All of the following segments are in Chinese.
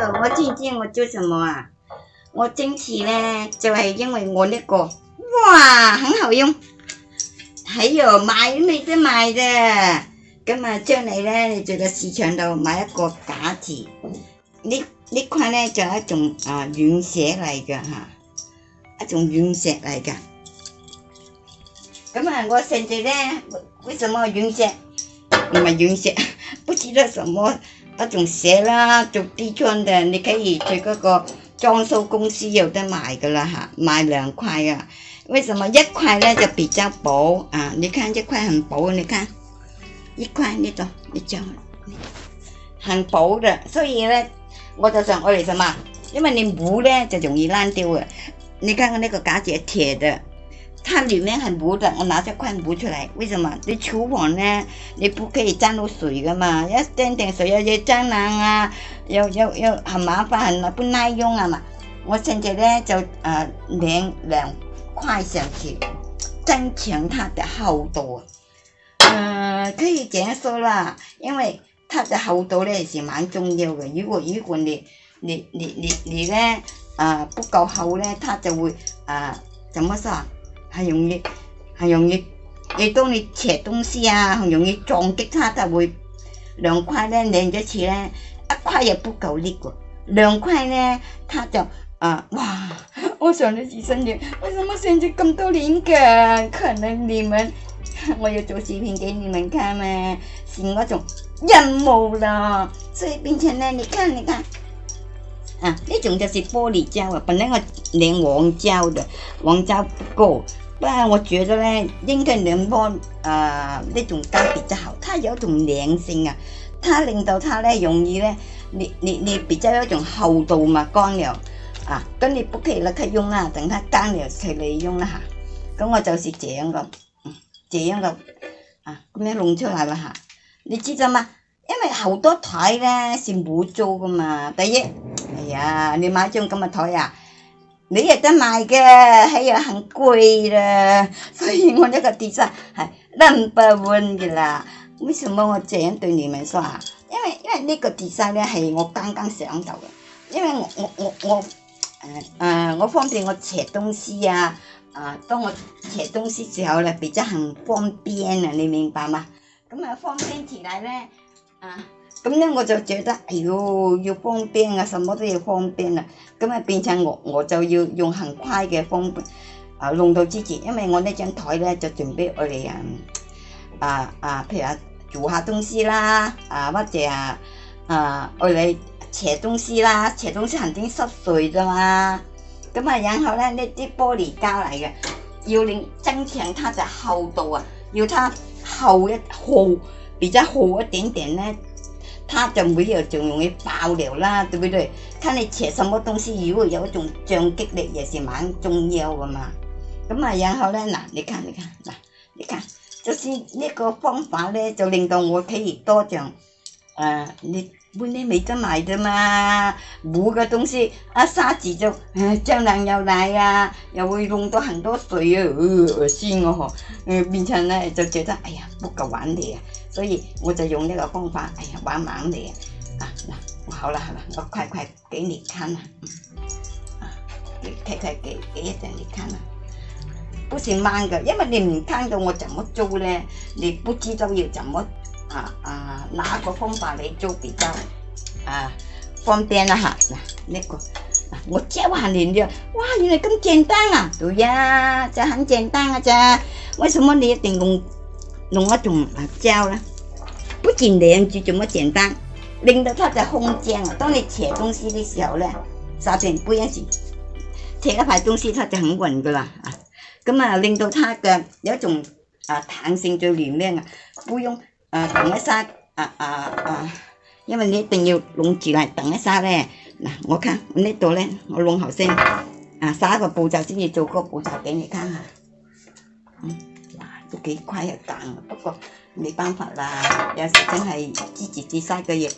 呃，我今天我做什么啊？我坚持呢，就係、是、因為我呢、這個，哇，很好用。喺度賣都未得賣啫。咁啊，將你咧，你做個市場度買一個假字。呢呢塊咧就係一種啊軟石嚟嘅嚇，一種軟石嚟嘅。咁啊，我甚至咧，為什麼軟石？唔係軟石，不知道什麼。一种写啦，做 D 砖嘅，你可以去嗰个装修公司有得卖噶啦吓，卖两块啊。为什么一块咧就比较薄啊？你看这块很薄，你看一块呢度一张，很薄的。所以咧，我就想我哋什么，因为你薄咧就容易烂掉啊。你看看呢个架子铁嘅。它里面很薄的，我拿这筷子出来。为什么？你厨房呢？你不可以沾到水的嘛？要沾点水要又蟑螂啊，又又又很麻烦，很不耐用啊嘛！我现在呢，就呃兩两块上去，增强它的厚度，呃，可以这样说啦，因为它的厚度呢是蛮重要的。如果如果你你你你你呢，呃不够厚呢，它就会呃怎么说？啊？很容易，很容易，你當你斜東西啊，很容易撞擊它，就會兩塊咧，兩起呢，一塊又不夠力個，兩塊呢，它就啊，哇！我上到自身嘅，為什麼上这咁多年嘅，可能你們我要做視頻给你們看嘛，是嗰種任務啦。所以並且呢，你看，你看，啊，呢種就是玻璃膠啊，本来我粘黃膠的，黃膠够。不系我觉得咧，应该两波，诶呢种差比较好，它有一种粘性啊，它令到它咧容易咧，你你你比较有一种厚度嘛干了啊，咁你不可以立刻用啦，等它干了才嚟用一吓，咁我就是这样个，这样个，啊咁样弄出来啦吓，你知道吗？因为好多台咧是冇租噶嘛，第一，哎呀你买张咁嘅台啊？你有得買嘅，係又很貴啦，所以我呢個 design 係嘅啦。為什麼我這樣對你说啊？因为因為呢個 design 咧係我剛剛想到嘅，因為我我我我誒誒我方便我斜東西啊！啊，當我斜東西时候咧，比较行方便啊，你明白吗？咁啊，方便起啦咧啊！咁咧我就覺得，哎哟，要方便啊，什么都要方便啊。咁啊，變成我我就要用很快嘅方便啊，弄到之前，因為我呢張台咧就准备我哋啊啊啊，譬如啊做下东西啦，啊或者啊啊我哋斜东西啦，斜东西肯定濕碎噶嘛。咁啊，然後咧呢啲玻璃膠嚟嘅，要令增强它嘅厚度啊，要它厚一厚，比較厚一點點咧。它就每日仲容易爆料啦，对不对？看你食什么东西，如果有一种撞击力，也是蛮重要的嘛。咁啊，然后咧，嗱，你看，你看，嗱，你看，就是呢个方法咧，就令到我可以多涨。诶，你本嚟未得买啫嘛，补嘅东西啊，沙子就诶、张凉又嚟啊，又会弄到很多水啊，恶、试我嗬，诶，变成咧就觉得，哎呀，不够玩啊。所以我就用呢個方法，哎呀，玩玩你啊！嗱，好啦，好啦，我快快給你看啦，啊，你快快給給一陣你看啦。不是慢嘅，因為你唔看到我怎麼做咧，你不知道要怎麼啊啊哪個方法嚟做比較啊方便啦、啊、嚇。嗱、呢、這個。我教下你就，哇，原來咁簡單啊！對呀、啊，就很簡單啊咋，為什麼你一定用弄一种辣椒啦，不仅两子这么简单，令到它的空间啊，当你切东西的时候咧，刷点杯线，切一块东西，它就很运噶啦。啊，咁啊，令到它嘅有一种啊弹性在里面啊，不用啊等一下，啊啊啊，因为你一定要弄住嚟等一下咧。嗱，我睇呢度咧，我弄好先，啊，三个步骤先至做个步骤俾你睇下。嗯都几怪啊，但不过没办法啦。有时真系自己自杀嘅嘢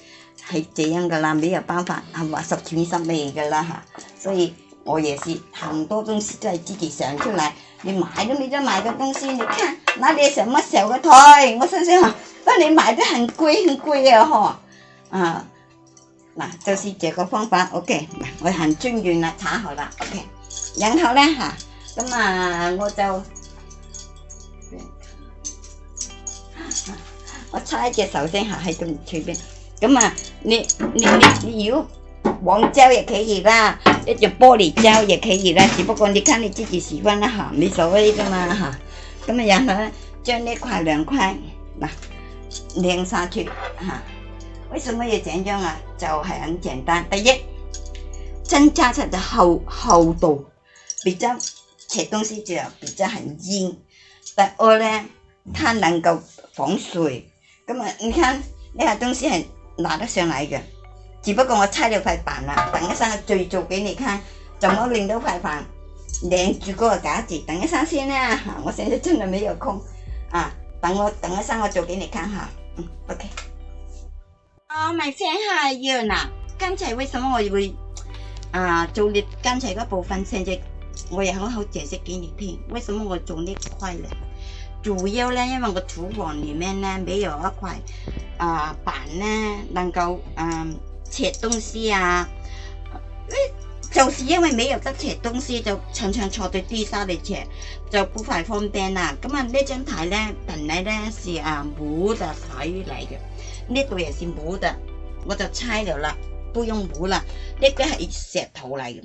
系这样噶啦，没有办法，系话十全十美噶啦吓，所以，我也是很多东西都系自己想出來。你买都冇得买嘅东西，你看，那你什麼小嘅台，我想想，嗱你买得很贵很贵啊嗬，啊，嗱就是这个方法。OK，嗱我很尊敬啦，查好啦。OK，然后咧吓，咁啊我就。我拆一只手先客喺度，随便咁啊！你你你你要黄胶也可以啦，一只玻璃胶也可以啦，只不过你看你自己喜欢啦吓，冇所谓噶嘛吓。咁啊，然后将呢块两块嗱拧上去吓。为什么要这样啊？就系很简单，第一，增加出个厚厚度，比较，啲东西就比较很硬。第二咧。它能够防水，咁啊，你看呢下东西系拿得上嚟嘅，只不过我拆了块板啦，等一三我做做俾你看，怎么拧到块板拧住嗰个架子？等一三先啦、啊，我现在真系没有空，啊，等我等一三我做俾你看哈，嗯，OK。哦，唔系先系要嗱，刚才为什么我会啊做你刚才嗰部分，现在我也好好解释俾你听，为什么我做呢块咧？主要咧，因为个厨房里面咧没有一块啊板咧，能够嗯切东西啊，就是因为没有得切东西，就常常坐在地沙里切，就不太方便啦。咁啊呢张牌咧，牌咧是啊木的牌嚟嘅，呢度也是木的，我就猜了啦，不用木啦，呢个系石头嚟嘅，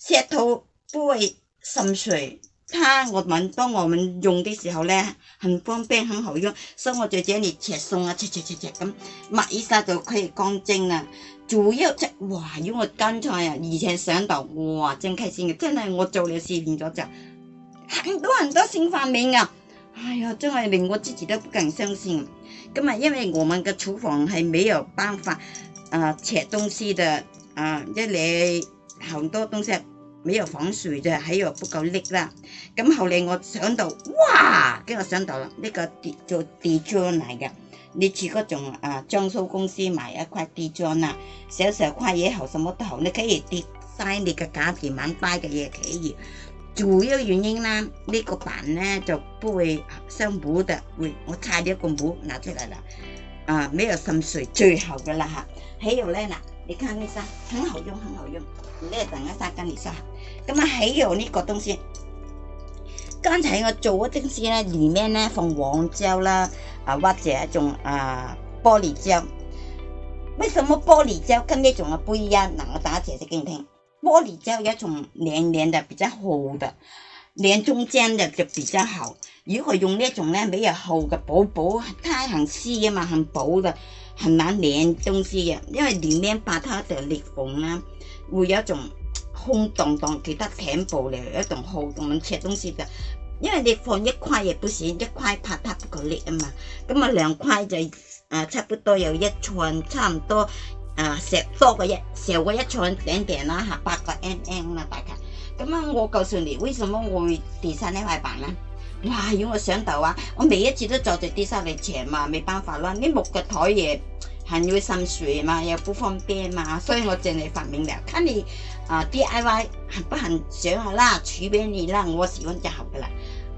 石头不会渗水。它我们当我们用的时候呢，很方便，很好用，所以我在这里切葱啊，切切切切咁，抹一下就可以干净啦。主要隻，哇！如果刚才啊，以前上到，哇，真开心嘅，真系我做了视频咗就，很多很多新发明啊，哎呀，真系连我自己都不敢相信。咁啊，因为我们嘅厨房系没有办法，啊，切东西的，啊，一嚟好多东西。没有防水的，还有不够力啦。咁后嚟我想到，哇！跟我想到啦，呢个跌做地砖嚟嘅，你似嗰種啊，装修公司买一块地砖啊，小小块嘢好，什么都好，你可以跌晒你嘅價值萬大嘅嘢企業。主要原因啦，呢个板咧就不会生保的，會我拆咗个保拿出嚟啦。啊，没有渗水最好噶啦吓。係又咧嗱。你看呢下，很好用，很好用，你等下跟给你说。咁啊，还有呢个东西，刚才我做嗰东西呢，里面呢放黄椒啦，啊或者一种啊玻璃胶。为什么玻璃胶跟呢种啊不一样？那我打解释给你听。玻璃胶有一种黏黏的，比较厚的，黏中间的就比较好。如果系用呢一种咧，比如厚嘅薄薄，它系撕嘅嘛，系薄嘅，系难靓东西嘅？因为靓靓把它就裂缝啦，会有一种空荡荡，其他填补了一种厚咁切东西嘅。因为你放一块嘢，不是一块拍它一个裂啊嘛，咁啊两块就诶差不多有一寸，差唔多啊石多个一石个一寸顶顶啦吓，八个 M M 啦大概。咁啊，我告诉你，为什么我会跌上呢块板咧？哇！如果上到啊，我每一次都坐住啲沙泥墙嘛，冇办法啦。你木嘅台也很容易渗水嘛，又不方便嘛，所以我正系发明了，睇你啊 D I Y 行不行上下啦，取俾你啦，我喜欢就好噶啦。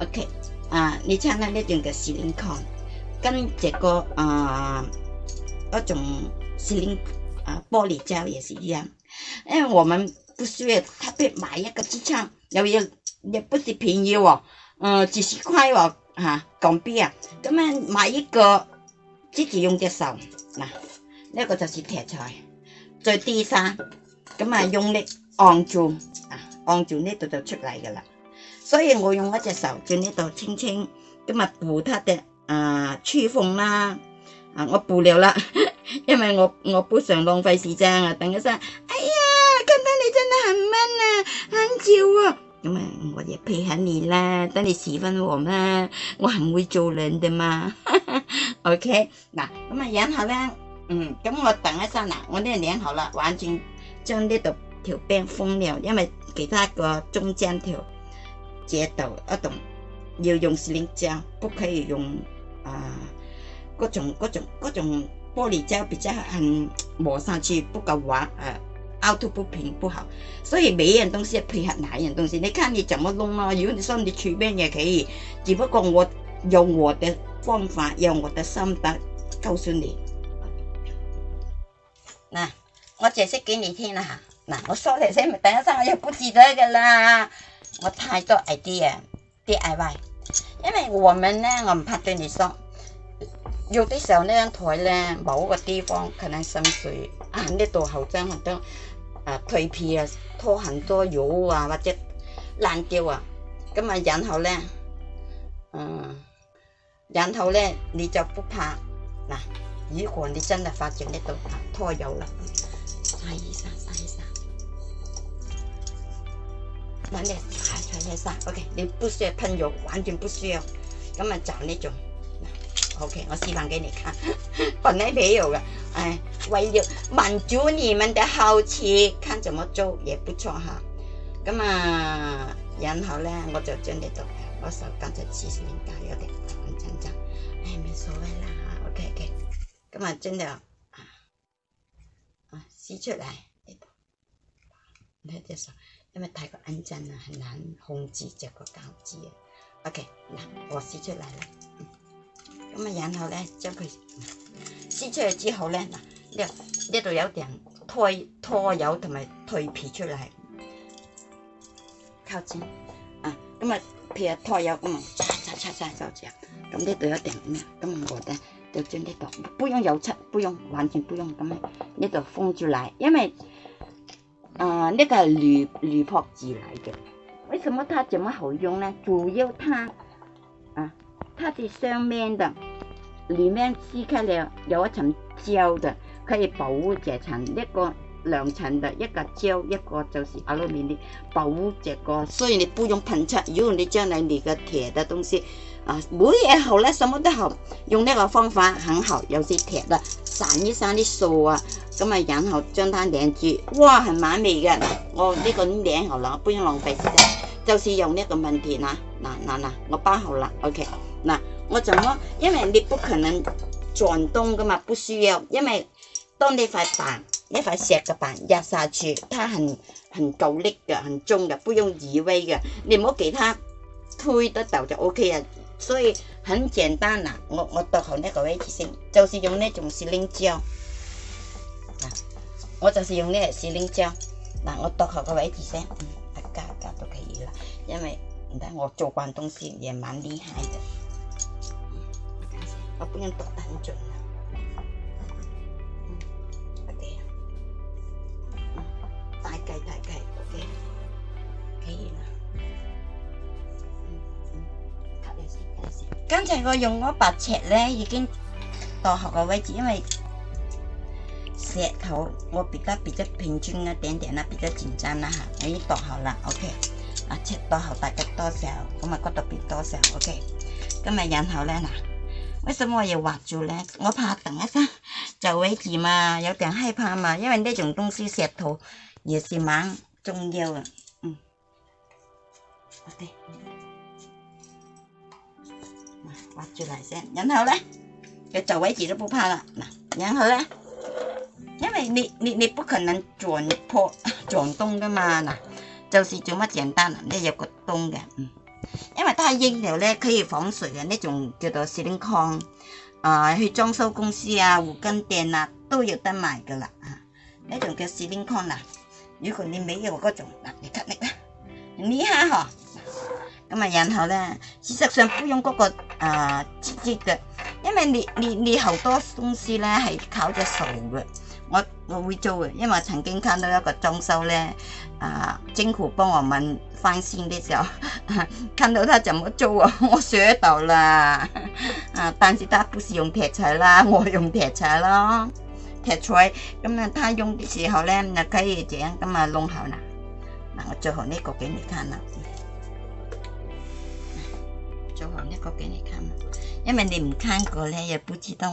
OK，啊，你睇那呢种嘅石令矿，跟这个啊嗰种石令啊玻璃胶也是一样，因为我们不需要特别买一个支撑，又要又不是便宜喎。嗯，几十块哦，哈，港币啊，咁样买一个自己用只手，嗱，那个就是铁锤，再滴沙，咁啊用力按住，啊，按住呢度就出嚟噶啦。所以我用一只手在呢度轻轻，咁啊补它的啊吹缝啦，啊我补了啦，因为我我不想浪费时间啊。等一先，哎呀，看到你真的很慢啊，很久啊。咁啊，我亦配合你啦，等你时分我嘛，我肯会做人的嘛，OK。嗱，咁啊，然后咧，嗯，咁我等一阵啦。我呢两好啦，完全将呢度条边封了，因为其他个中间条接到一栋要用黏胶，不可以用啊各种各种各种玻璃胶，比较很磨上去不够滑啊。凹凸不平不好，所以每一样东西配合哪样东西，你看你怎么弄咯。如果你说你随便也可以，只不过我用我的方法，用我的心得告诉你。嗱，我解释给你听啦。嗱，我说你先，等一等，我又不记得噶啦。我太多 idea DIY，因为我们呢，我唔怕对你说，有啲时候呢台咧，某个地方可能渗水，啊呢度好脏好多。啊，蜕皮啊，脱很多油啊，或者烂掉啊，咁啊，然后咧，嗯，然后咧，你就不怕嗱，如果你真的发展得到啊，脱油啦，刷一刷，刷一刷，嗱你刷一刷，OK，你不需要喷油，完全不需要，咁啊就呢种，嗱，OK，我示范给你看。本来没有的，哎，为了满足你们的好奇，看怎么做也不错哈。咁啊，然后呢，我就将呢度我手刚才其实应该有点很紧张，哎，没所谓啦哈。OK，OK。咁啊，真的，啊啊吸出来，你看只手，因为太过安静啊，很难控制这个饺子啊。OK，那我吸出来了。咁啊，然后咧，将佢撕出去之后咧，嗱，呢呢度有点脱脱油同埋蜕皮出嚟，靠近啊，咁啊皮啊脱油咁，擦擦擦擦就咁，咁呢度有点咩？咁我咧就将呢度不用油漆，不用完全不用咁啊，呢度封住嚟，因为。啊呢個铝铝箔纸来嘅，为什么它这么好用呢？主要它啊，它的上面的。里面撕开了有一层胶的，可以保护这层，一个两层的一个胶，一个就是阿老面的保护这个，所以你不用喷漆。如果你将来你的踢的东西，啊，乜嘢好咧，什么都好，用那个方法很好，有些踢的散一散的树啊，咁啊然后将它顶住，哇系美味嘅，我呢个顶好啦，不用浪费，时间，就是用呢个问题嗱嗱嗱嗱，我包好啦，OK 嗱。我怎么？因为你不可能转动噶嘛，不需要。因为当你块板一块石嘅板压下去，它很很够力嘅，很重嘅，不用移位嘅。你唔好俾它推得到就 OK 啊。所以很简单啦，我我夺好呢个位置先，就是用呢种四胶。将。我就是用呢个四连将，嗱，我夺好个位置先，加加都可以啦。因为唔得，我做惯东西，也蛮厉害嘅。我本人剁得很准啊大計大計，OK。可以啊？嗯，才我用嗰把尺咧，已經度好個位置，因為石頭我比较比较平均一點點啦，比较紧张啦吓，我已經度好啦 OK，啊，尺度好大概多少？咁啊，骨度邊多少？OK，今日然后咧嗱。为什么又挖住呢？我怕等一下 就位住嘛，有点害怕嘛？因为呢种东西石头也是蛮重要的。嗯。好啲，挖住来先。然后呢，嘅走位住都不怕了。嗱，然后呢，因为你你你不可能转破转动的嘛，嗱，就是这么简单啦，呢有个洞的，嗯。因为它一条咧可以防水嘅呢种叫做石英矿，啊去装修公司啊护根店啊都有得卖噶啦，啊呢种叫石英矿啦。如果你未有嗰种，嗱你吸力啦，你下嗬，咁啊然后咧，事实上不用嗰个啊直接嘅，因为你你你好多公司咧系靠只数嘅。我我会做嘅，因为曾经看到一个装修咧，啊，政府帮我们翻新的时候，看到他怎么做啊，我学到啦，啊，但是他不是用铁材啦，我用铁材咯，铁材咁啊，他用的时候咧，就可以这样咁啊弄好啦，嗱我最後呢个给你看啦，最後呢个给你看啦，因为你唔看过咧，又不知道。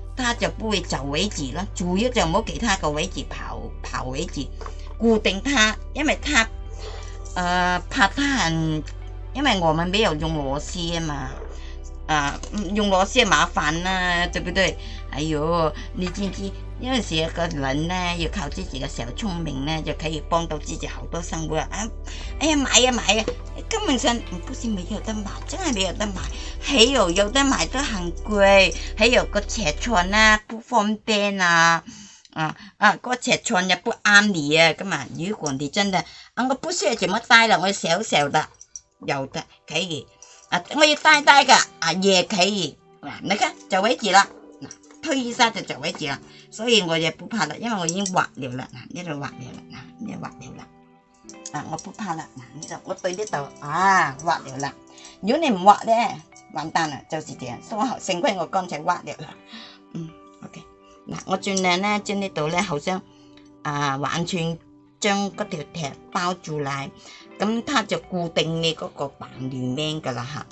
他就不会走位置咯，主要就冇其他个位置跑跑位置，固定他，因为他，诶拍摊，因为我们没有用螺丝啊嘛，用螺丝麻烦啦，对不对？哎哟，你知唔知？有阵一个人咧要靠自己嘅时候，聪明咧就可以帮到自己好多生活啊！哎呀买啊买啊！根本上不是没有得买，真系没有得买。还有有得买都很贵，还有个尺寸啊，不方便啊。啊啊，个尺寸又不啱你啊，咁啊。如果你真的，啊，我不需要就么带了，我小少少得，有得企住。啊，我要带带噶，啊，夜企住。嗱，你看就位置啦，推一下就就位止啦，所以我也不怕啦，因为我已经滑了啦，呢度滑了啦，呢度滑了啦。 아, 어프 파라. 이제 어떤 데도 아, 와 되라. 요님 와 돼. 완단아, 저시 돼. 소화 생권 거 건체 와 되라. 음, 오케이. 나, 어 chuyện này trên đây tôi lấy hậu sang à, hoàn toàn trong cái tiểu thẻ bao trù lại. Cấm tha cho固定 này có có bạn liền men cả là hả.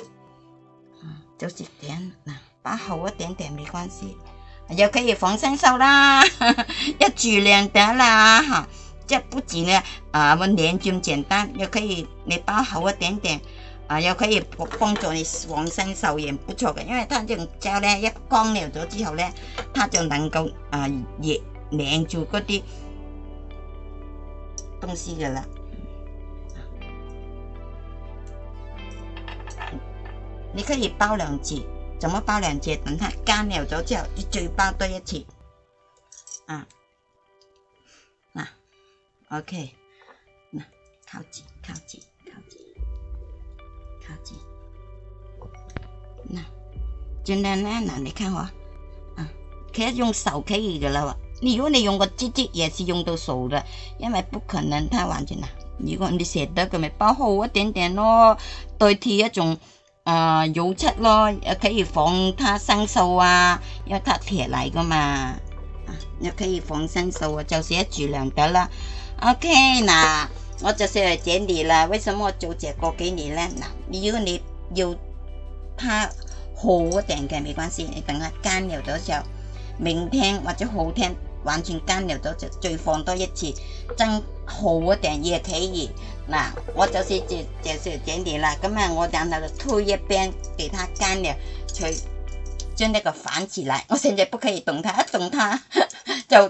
Josie à, đến nè, bá hậu một điểm điểm không quan à, gì. Giờ có thể phóng sinh sau đó, 一住靚得啦嚇。 这不仅呢，啊，我们粘住咁简单，也可以你包好一点点，啊，也可以帮助你防身受炎，不错的。因为它这种胶呢，一干了咗之后呢，它就能够啊，亦粘住嗰啲东西的啦。你可以包两次，怎么包两次？等它干了咗之后，你再包多一次，啊。O K，那靠近靠近靠近靠近，那尽量呢？那你看我，啊，佢用手可以噶啦，你如果你用个机器也是用到手的，因为不可能它完全呐。如果你舍得给你包厚一点点咯，代替一种啊油漆咯，也可以防它生锈啊，因为它铁来的嘛，啊，也可以防生锈啊，就是一举两得啦。OK 嗱，我就是嚟整理啦。为什么做这个给你呢？嗱，如果你有怕好一点嘅，没关系，你等下干了咗之后，明天或者后天完全干了咗就再放多一次，真好一点也可以。嗱，我就是就就是整理啦。咁啊，我等下推一边，给它干了，去将呢个反起来。我现在不可以动它，一动它 就。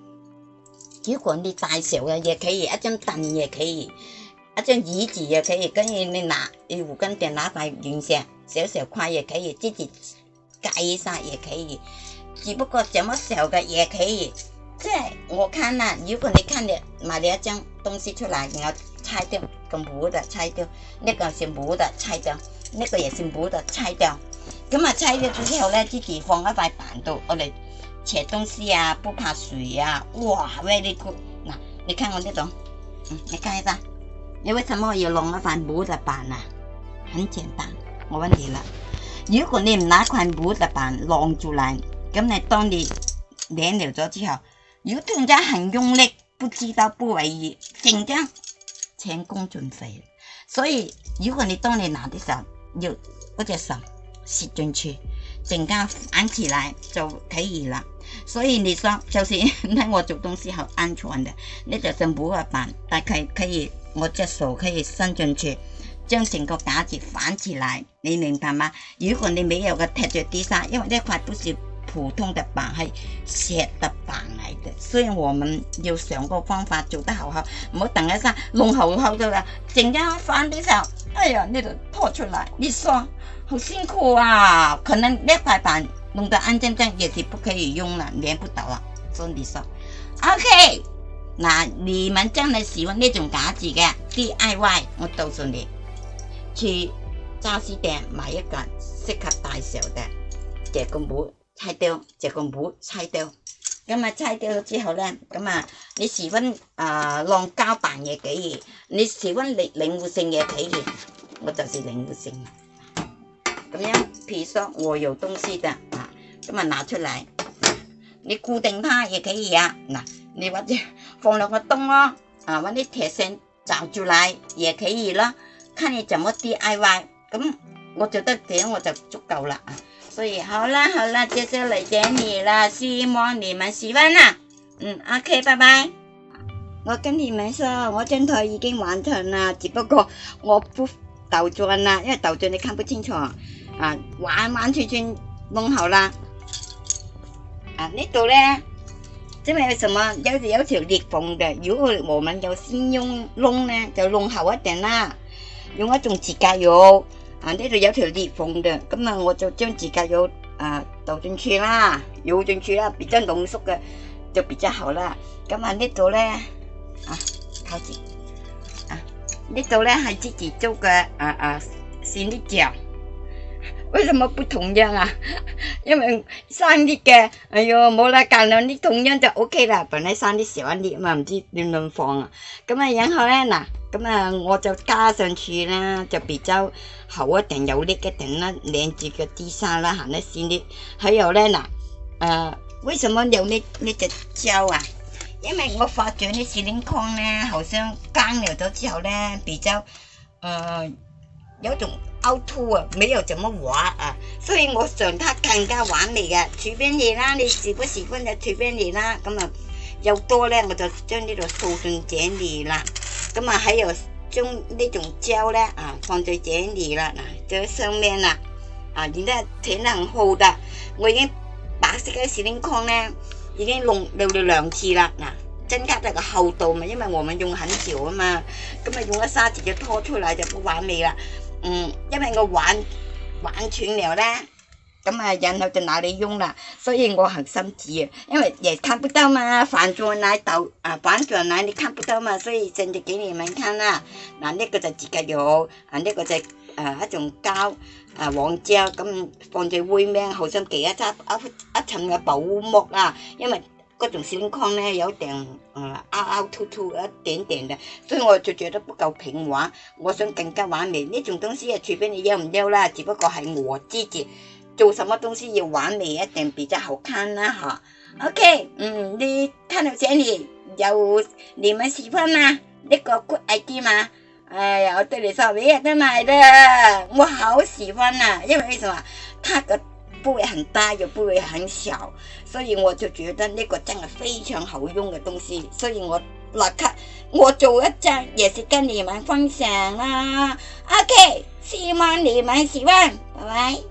如果你大小嘅也可以，一张凳也可以，一张椅子也可以，跟住你拿你胡根定拿块软石，小小块也可以，己接一晒也可以。只不过这么小嘅也可以，即系我看了，如果你看你买了一张东西出来，然后拆掉，个木的拆掉，呢个是木的拆掉，呢个也是木的拆掉，咁啊拆咗之后咧，自己放一块板度，我哋。切东西啊，不怕水啊，哇，very good！嗱，你看我这种，嗯，你看一下，你为什么要晾一块布在旁啊？很简单，我问你了，如果你唔拿块木在板弄出来，咁你当你拧了咗之后，如果突然间很用力，不知道不为意，紧张，前功尽废。所以如果你当你拿的时候，要嗰只手揳进去，瞬间翻起来就可以了。所以你说就是，睇 我做东西好安全的，那就上木块板，大概可以我只手可以伸进去，将成个架子反起来，你明白吗？如果你没有个踢着啲沙，因为呢块都是普通的板是石的板嚟嘅，所以我们要上个方法做得好好，唔好等一下弄好好咗啦，阵间翻啲时候，哎呀那个拖出来，你说好辛苦啊，可能呢块板。弄得安静正也是不可以用了，连不到啦。做你说，OK，那你们真系喜欢呢种戒子嘅 DIY，我告诉你，去杂货店买一个适合大小的，这个母拆掉，这个母拆掉，咁啊拆掉咗之后咧，咁啊你喜欢啊浪胶板嘢几嘢，你喜欢领灵活性嘅体验，我就是灵活性。咁樣 piece 我有東西的啊，咁啊拿出嚟，你固定它亦可以啊，嗱，你或者放落個燈咯，啊揾啲鐵線罩住嚟亦可以啦，看你怎麼 DIY，咁我做得點我就足夠啦啊，所以好啦好啦，接下來整理啦，希望你們喜歡啦，嗯，OK，拜拜。我跟你們說，我張台已經完成啦，只不過我不倒轉啦，因為倒轉你看不清楚。啊完完全全弄好啦。啊，呢度咧，因為什麼有有條裂縫嘅，如果我們有先用窿咧，就弄厚一定啦，用一種指甲油。啊，呢度有條裂縫嘅，咁啊我就將指甲油啊倒進去啦，油進去啦，比較濃縮嘅就比較好啦。咁啊呢度咧，啊靠近，啊呢度咧係自己做嘅啊啊鮮啲醬。为什么不同样啊？因为生啲嘅，哎哟冇啦，隔两啲，同样就 O K 啦。本来生啲少啲，啊嘛唔知点样放啊。咁啊，然后咧嗱，咁啊，我就加上去啦，就比较厚一定有叻一顶啦，靓住个啲沙啦行得先啲。还有咧嗱，诶，为什么有呢呢只胶啊？因为我发咗呢麒麟矿咧，好像干了咗之后咧，比较诶有种。凹凸啊，没有怎么画啊，所以我想它更加完美嘅。除边嘢啦，你时不时温就除边嘢啦，咁啊又多咧，我就将呢度扫进井里啦。咁啊，还有将呢种胶咧啊，放在井里啦，嗱，在上面啦，啊，然之后睇下好唔我已经白色嘅石英框咧，已经弄到了两次啦，嗱，增加咗个厚度嘛，因为我们用很少啊嘛，咁啊用粒砂子就拖出嚟就冇画味啦。嗯，因为我玩玩穿了咧，咁啊然后就哪里用啦？所以我核心字啊，因为也看不到嘛，反转那度啊，反转那你看不到嘛，所以先就给你们看啦。嗱呢个就自己油，啊呢个就诶一种胶啊黄胶咁放喺杯面，好似几一层一一层嘅保护膜啊，因为。嗰种情况呢，有点嗯凹凹凸凸一点点的，所以我就觉得不够平滑。我想更加完美呢种东西啊，随俾你要不要啦，只不过系我自己做什么东西要完美一点比较好看啦哈。OK，嗯，你看到这里有你们喜欢吗？呢个 good idea 吗？哎呀，我对你说，我也都买的，我好喜欢啊，因为为什么？它个部位很大，又部位很小。所以我就觉得呢个真系非常好用嘅东西，所以我立刻我做一只也是跟你们分享啦，OK，希望你喜欢，拜拜。